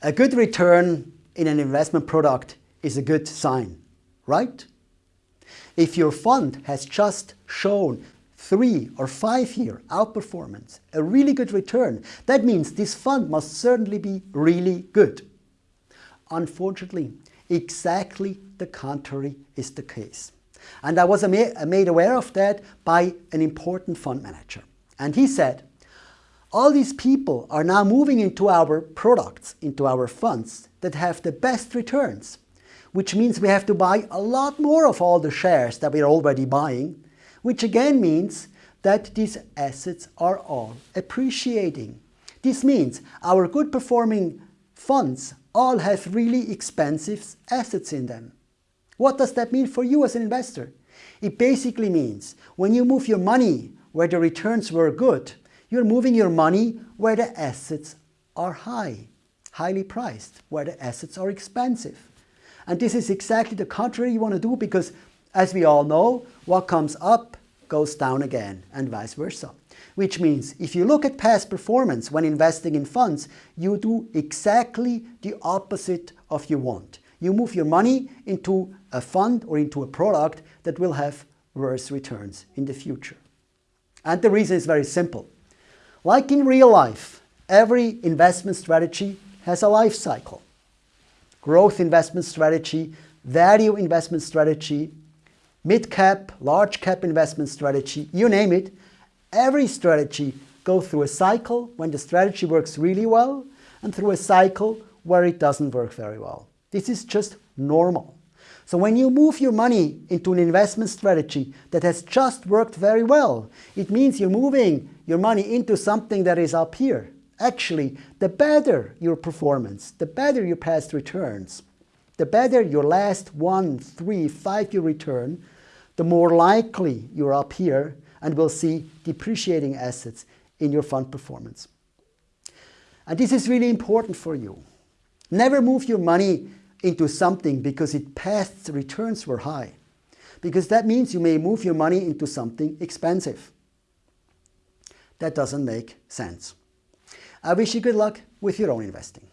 A good return in an investment product is a good sign, right? If your fund has just shown three or five year outperformance, a really good return, that means this fund must certainly be really good. Unfortunately, exactly the contrary is the case. And I was made aware of that by an important fund manager. And he said, all these people are now moving into our products, into our funds that have the best returns, which means we have to buy a lot more of all the shares that we're already buying, which again means that these assets are all appreciating. This means our good performing funds all have really expensive assets in them. What does that mean for you as an investor? It basically means when you move your money where the returns were good, you're moving your money where the assets are high, highly priced, where the assets are expensive. And this is exactly the contrary you want to do because as we all know, what comes up goes down again and vice versa. Which means if you look at past performance when investing in funds, you do exactly the opposite of you want. You move your money into a fund or into a product that will have worse returns in the future. And the reason is very simple. Like in real life, every investment strategy has a life cycle. Growth investment strategy, value investment strategy, mid-cap, large-cap investment strategy, you name it, every strategy goes through a cycle when the strategy works really well and through a cycle where it doesn't work very well. This is just normal. So when you move your money into an investment strategy that has just worked very well, it means you're moving your money into something that is up here. Actually, the better your performance, the better your past returns, the better your last one, three, five-year return, the more likely you're up here and will see depreciating assets in your fund performance. And this is really important for you. Never move your money into something because its past returns were high. Because that means you may move your money into something expensive. That doesn't make sense. I wish you good luck with your own investing.